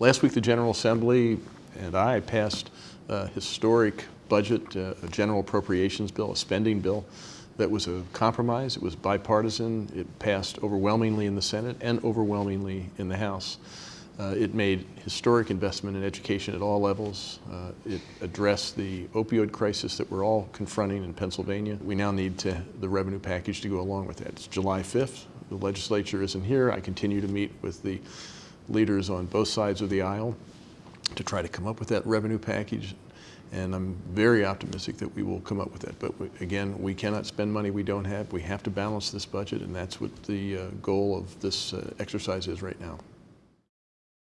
Last week, the General Assembly and I passed a historic budget, uh, a general appropriations bill, a spending bill that was a compromise. It was bipartisan. It passed overwhelmingly in the Senate and overwhelmingly in the House. Uh, it made historic investment in education at all levels. Uh, it addressed the opioid crisis that we're all confronting in Pennsylvania. We now need to, the revenue package to go along with that. It's July 5th. The legislature isn't here. I continue to meet with the leaders on both sides of the aisle to try to come up with that revenue package. And I'm very optimistic that we will come up with that. But we, again, we cannot spend money we don't have. We have to balance this budget, and that's what the uh, goal of this uh, exercise is right now.